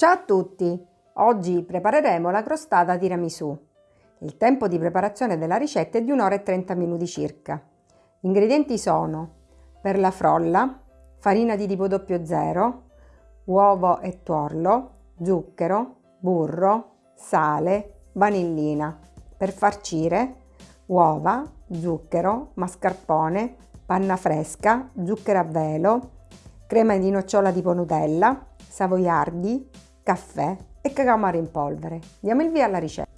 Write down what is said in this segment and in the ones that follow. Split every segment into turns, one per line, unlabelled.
Ciao a tutti! Oggi prepareremo la crostata tiramisù. Il tempo di preparazione della ricetta è di 1 ora e 30 minuti circa. Gli ingredienti sono per la frolla, farina di tipo 00, uovo e tuorlo, zucchero, burro, sale, vanillina. Per farcire uova, zucchero, mascarpone, panna fresca, zucchero a velo, crema di nocciola tipo Nutella, savoiardi, caffè e cacao amaro in polvere. Diamo il via alla ricetta.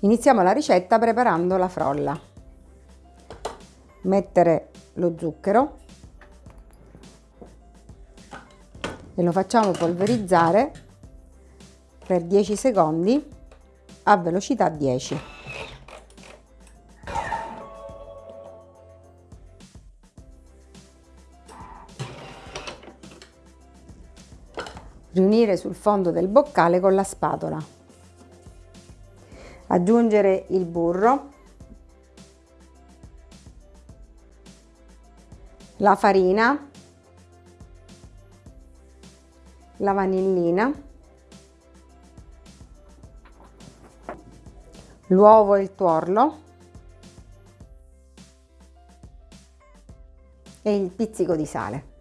Iniziamo la ricetta preparando la frolla. Mettere lo zucchero e lo facciamo polverizzare per 10 secondi a velocità 10. Riunire sul fondo del boccale con la spatola. Aggiungere il burro, la farina, la vanillina, l'uovo e il tuorlo e il pizzico di sale.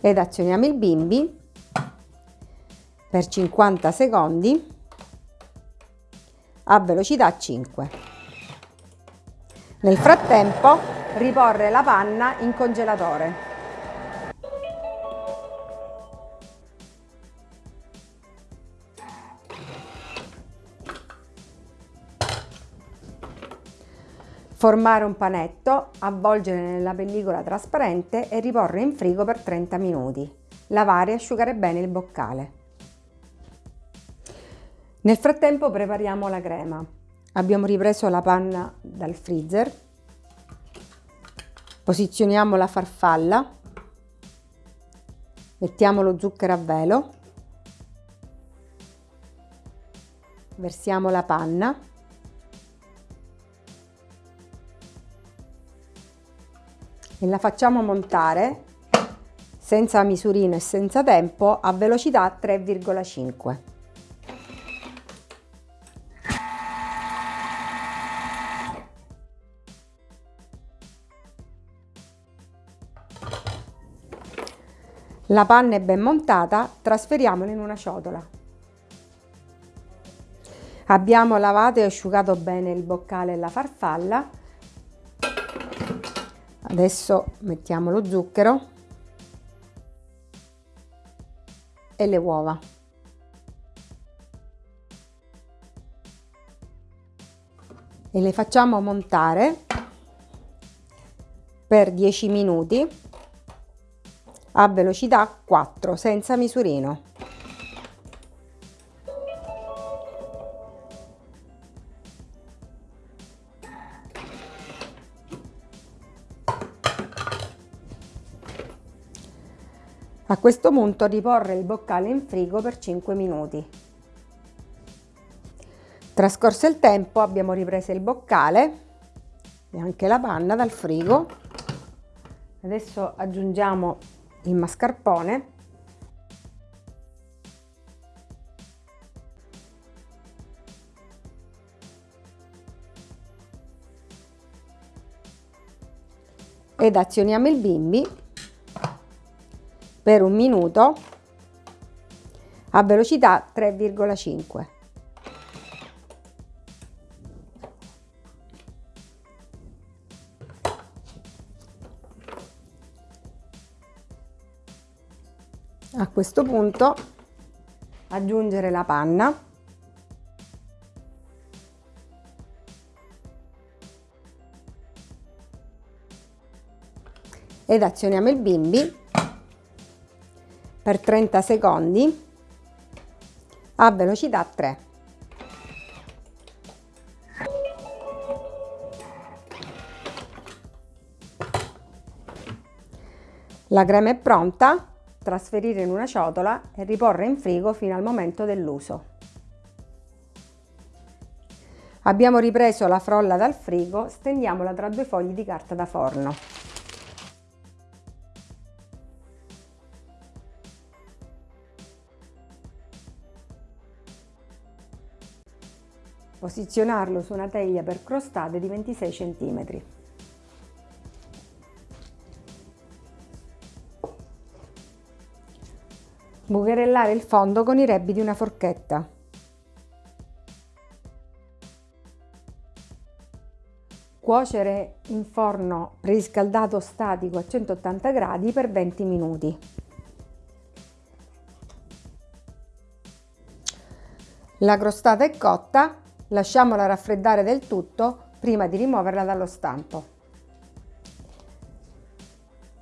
Ed azioniamo il bimbi per 50 secondi a velocità 5. Nel frattempo riporre la panna in congelatore. Formare un panetto, avvolgere nella pellicola trasparente e riporre in frigo per 30 minuti. Lavare e asciugare bene il boccale. Nel frattempo prepariamo la crema. Abbiamo ripreso la panna dal freezer. Posizioniamo la farfalla. Mettiamo lo zucchero a velo. Versiamo la panna e la facciamo montare senza misurino e senza tempo a velocità 3,5. La panna è ben montata, trasferiamola in una ciotola. Abbiamo lavato e asciugato bene il boccale e la farfalla Adesso mettiamo lo zucchero e le uova. E le facciamo montare per 10 minuti a velocità 4 senza misurino. A questo punto riporre il boccale in frigo per 5 minuti. Trascorso il tempo abbiamo ripreso il boccale e anche la panna dal frigo. Adesso aggiungiamo il mascarpone ed azioniamo il bimbi per un minuto a velocità 3,5. A questo punto aggiungere la panna ed azioniamo il bimbi per 30 secondi a velocità 3. La crema è pronta, trasferire in una ciotola e riporre in frigo fino al momento dell'uso. Abbiamo ripreso la frolla dal frigo, stendiamola tra due fogli di carta da forno. Posizionarlo su una teglia per crostate di 26 cm. Bucherellare il fondo con i rebbi di una forchetta. Cuocere in forno preriscaldato statico a 180 gradi per 20 minuti. La crostata è cotta, lasciamola raffreddare del tutto prima di rimuoverla dallo stampo.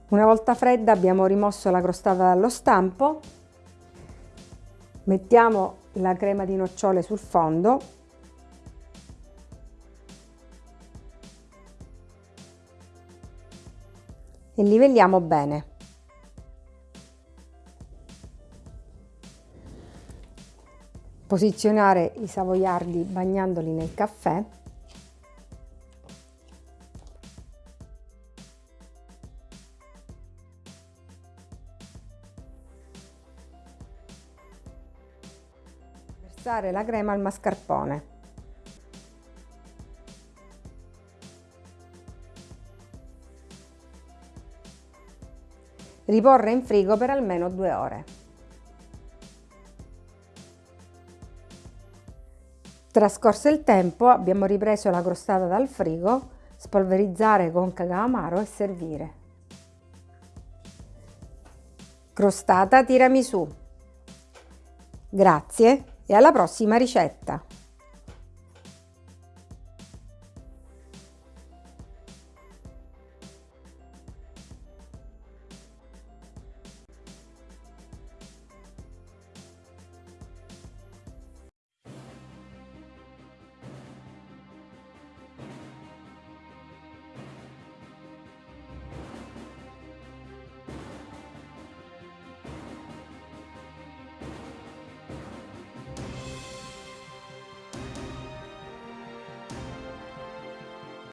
Una volta fredda abbiamo rimosso la crostata dallo stampo Mettiamo la crema di nocciole sul fondo e livelliamo bene. Posizionare i savoiardi bagnandoli nel caffè Versare la crema al mascarpone. Riporre in frigo per almeno due ore. Trascorso il tempo abbiamo ripreso la crostata dal frigo, spolverizzare con cacao amaro e servire. Crostata tiramisù. Grazie e alla prossima ricetta!